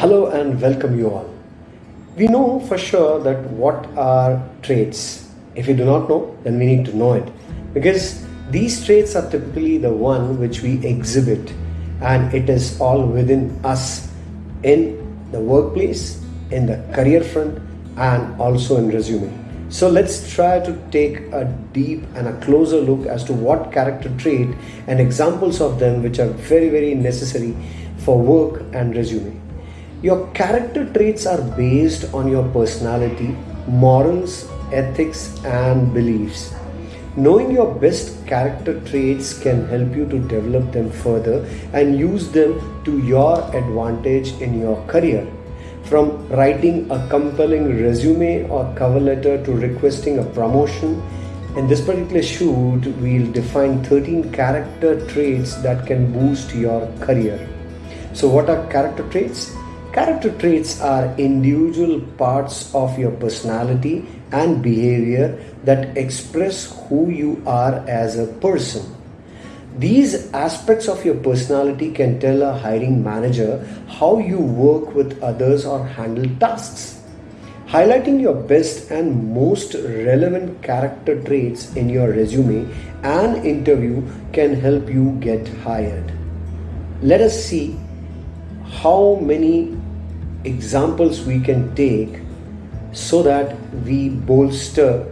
Hello and welcome you all. We know for sure that what are traits. If you do not know, then we need to know it because these traits are typically the one which we exhibit and it is all within us in the workplace, in the career front and also in resume. So let's try to take a deep and a closer look as to what character trait and examples of them which are very very necessary for work and resume. Your character traits are based on your personality, morals, ethics, and beliefs. Knowing your best character traits can help you to develop them further and use them to your advantage in your career. From writing a compelling resume or cover letter to requesting a promotion, in this particular shoot, we'll define 13 character traits that can boost your career. So, what are character traits? Character traits are individual parts of your personality and behavior that express who you are as a person. These aspects of your personality can tell a hiring manager how you work with others or handle tasks. Highlighting your best and most relevant character traits in your resume and interview can help you get hired. Let us see how many examples we can take so that we bolster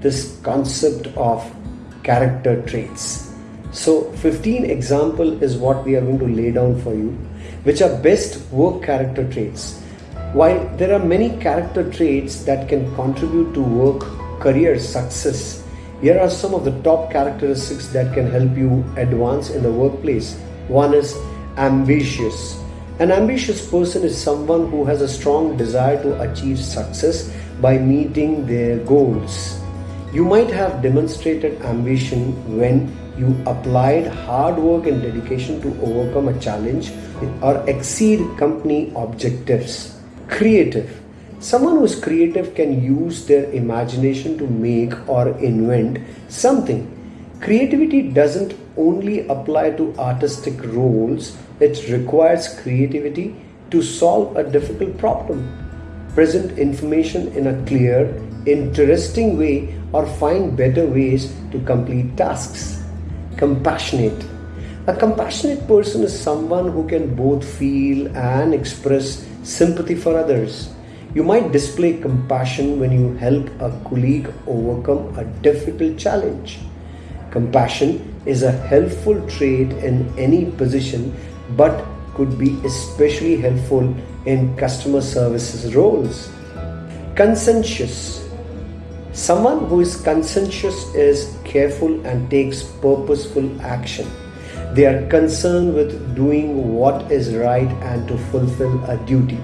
this concept of character traits. So 15 example is what we are going to lay down for you which are best work character traits. While there are many character traits that can contribute to work career success, here are some of the top characteristics that can help you advance in the workplace. One is ambitious. An ambitious person is someone who has a strong desire to achieve success by meeting their goals. You might have demonstrated ambition when you applied hard work and dedication to overcome a challenge or exceed company objectives. Creative. Someone who is creative can use their imagination to make or invent something. Creativity doesn't only apply to artistic roles, it requires creativity to solve a difficult problem, present information in a clear, interesting way, or find better ways to complete tasks. Compassionate. A compassionate person is someone who can both feel and express sympathy for others. You might display compassion when you help a colleague overcome a difficult challenge. Compassion is a helpful trait in any position but could be especially helpful in customer services roles. Conscientious. Someone who is conscientious is careful and takes purposeful action. They are concerned with doing what is right and to fulfill a duty.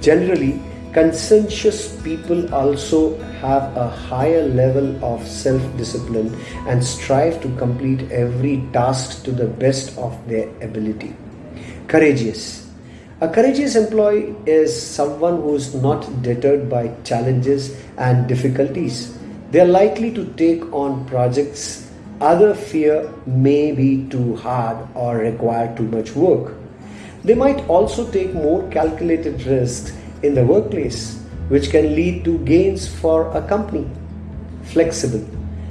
Generally, conscientious people also have a higher level of self discipline and strive to complete every task to the best of their ability. Courageous. A courageous employee is someone who is not deterred by challenges and difficulties. They are likely to take on projects other fear may be too hard or require too much work. They might also take more calculated risks in the workplace, which can lead to gains for a company. Flexible.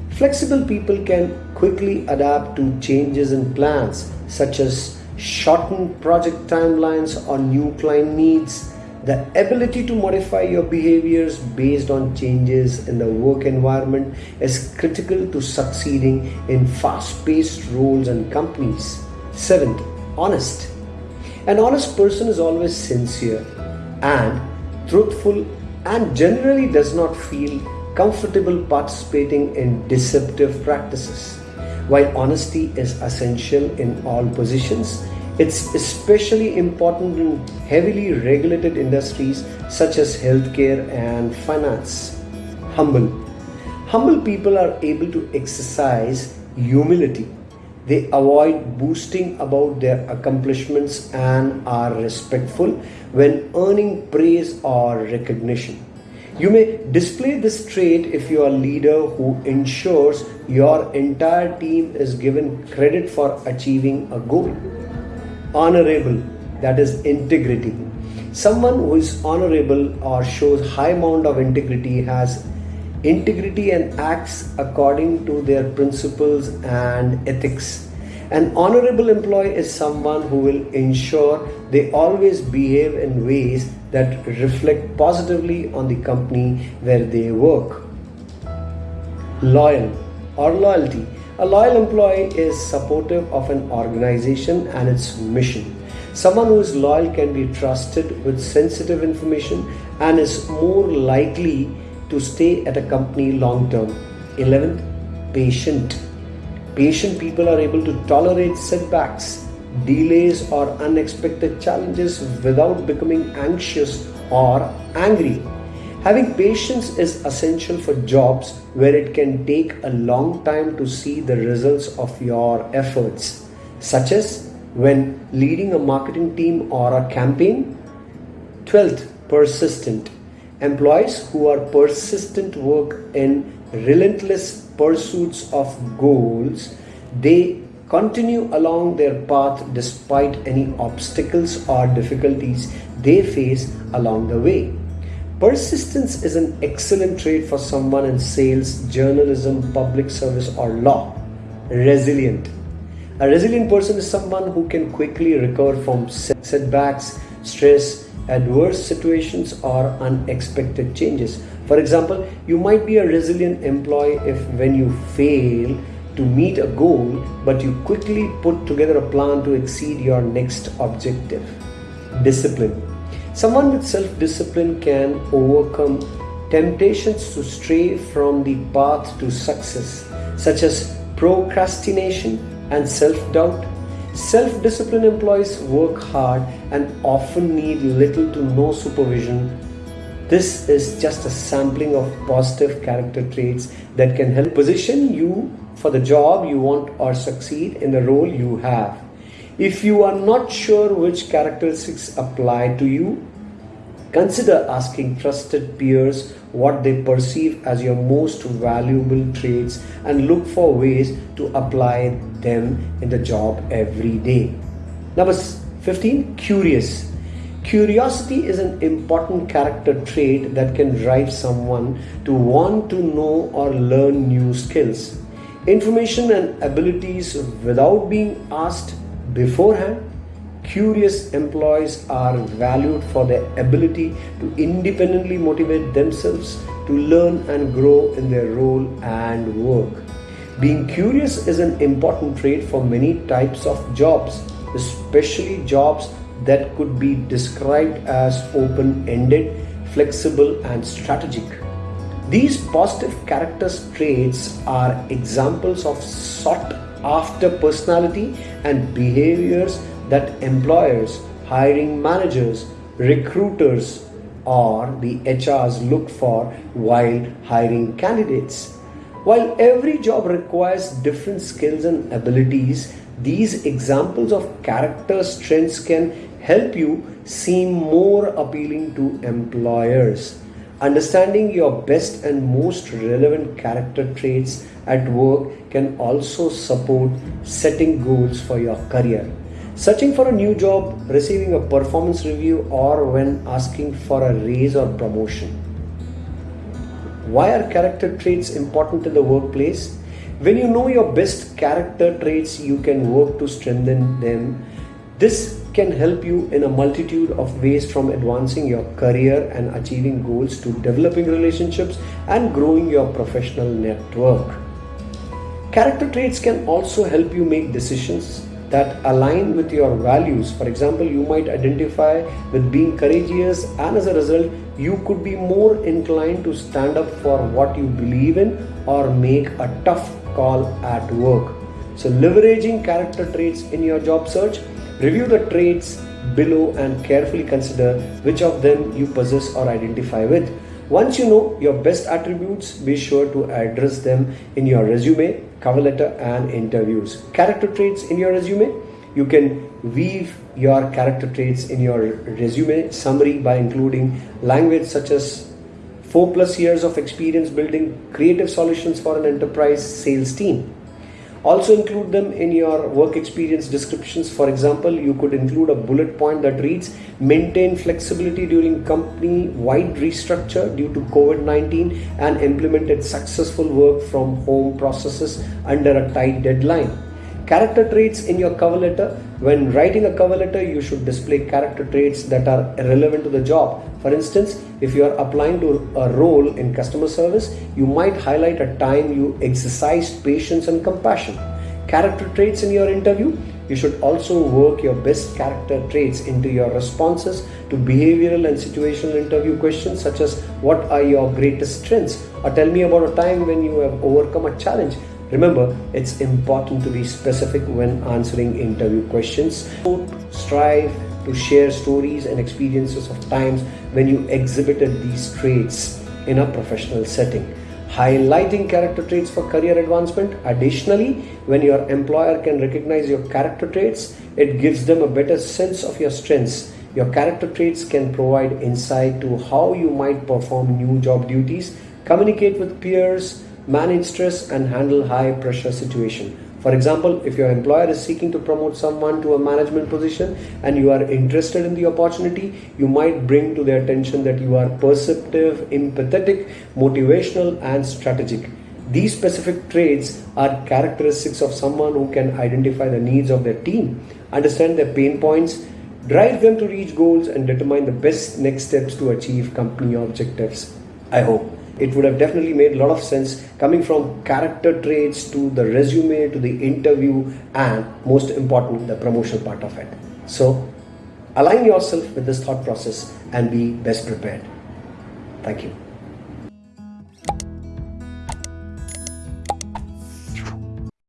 Flexible people can quickly adapt to changes in plans, such as shorten project timelines or new client needs, the ability to modify your behaviors based on changes in the work environment is critical to succeeding in fast paced roles and companies. Seventh, honest. An honest person is always sincere and truthful and generally does not feel comfortable participating in deceptive practices. While honesty is essential in all positions, it's especially important in heavily regulated industries such as healthcare and finance. Humble. Humble people are able to exercise humility. They avoid boasting about their accomplishments and are respectful when earning praise or recognition. You may display this trait if you are a leader who ensures your entire team is given credit for achieving a goal. Honorable, that is integrity. Someone who is honorable or shows high amount of integrity has integrity and acts according to their principles and ethics. An honorable employee is someone who will ensure they always behave in ways that reflect positively on the company where they work. Loyal or loyalty. A loyal employee is supportive of an organization and its mission. Someone who is loyal can be trusted with sensitive information and is more likely to stay at a company long term. 11th, patient. Patient people are able to tolerate setbacks, delays, or unexpected challenges without becoming anxious or angry. Having patience is essential for jobs where it can take a long time to see the results of your efforts, such as when leading a marketing team or a campaign. 12th, persistent. Employees who are persistent work in relentless pursuits of goals. They continue along their path despite any obstacles or difficulties they face along the way. Persistence is an excellent trait for someone in sales, journalism, public service, or law. Resilient. A resilient person is someone who can quickly recover from setbacks, stress, adverse situations or unexpected changes. For example, you might be a resilient employee if when you fail to meet a goal, but you quickly put together a plan to exceed your next objective. Discipline. Someone with self discipline can overcome temptations to stray from the path to success, such as procrastination and self doubt Self disciplined employees work hard and often need little to no supervision. This is just a sampling of positive character traits that can help position you for the job you want or succeed in the role you have. If you are not sure which characteristics apply to you, consider asking trusted peers what they perceive as your most valuable traits and look for ways to apply them in the job every day. Number 15, curious. Curiosity is an important character trait that can drive someone to want to know or learn new skills, information, and abilities without being asked beforehand Curious employees are valued for their ability to independently motivate themselves to learn and grow in their role and work. Being curious is an important trait for many types of jobs, especially jobs that could be described as open ended, flexible, and strategic. These positive character traits are examples of sought after personality and behaviors that employers, hiring managers, recruiters, or the HRs look for while hiring candidates. While every job requires different skills and abilities, these examples of character strengths can help you seem more appealing to employers. Understanding your best and most relevant character traits at work can also support setting goals for your career. Searching for a new job, receiving a performance review, or when asking for a raise or promotion. Why are character traits important in the workplace? When you know your best character traits, you can work to strengthen them. This can help you in a multitude of ways from advancing your career and achieving goals to developing relationships and growing your professional network. Character traits can also help you make decisions that align with your values. For example, you might identify with being courageous, and as a result, you could be more inclined to stand up for what you believe in or make a tough call at work. So, leveraging character traits in your job search, review the traits below and carefully consider which of them you possess or identify with. Once you know your best attributes, be sure to address them in your resume cover letter and interviews. Character traits in your resume. You can weave your character traits in your resume summary by including language such as 4 plus years of experience building creative solutions for an enterprise sales team. Also include them in your work experience descriptions. For example, you could include a bullet point that reads maintain flexibility during company wide restructure due to COVID 19 and implemented successful work from home processes under a tight deadline. Character traits in your cover letter. When writing a cover letter, you should display character traits that are relevant to the job. For instance, if you are applying to a role in customer service, you might highlight a time you exercised patience and compassion. Character traits in your interview. You should also work your best character traits into your responses to behavioral and situational interview questions such as what are your greatest strengths or tell me about a time when you have overcome a challenge Remember, it's important to be specific when answering interview questions. Strive to share stories and experiences of times when you exhibited these traits in a professional setting. Highlighting character traits for career advancement. Additionally, when your employer can recognize your character traits, it gives them a better sense of your strengths. Your character traits can provide insight to how you might perform new job duties, communicate with peers, manage stress and handle high pressure situation. For example, if your employer is seeking to promote someone to a management position and you are interested in the opportunity, you might bring to their attention that you are perceptive, empathetic, motivational, and strategic. These specific traits are characteristics of someone who can identify the needs of their team, understand their pain points, drive them to reach goals, and determine the best next steps to achieve company objectives. I hope it would have definitely made a lot of sense coming from character traits to the resume to the interview and most important the promotional part of it. So align yourself with this thought process and be best prepared. Thank you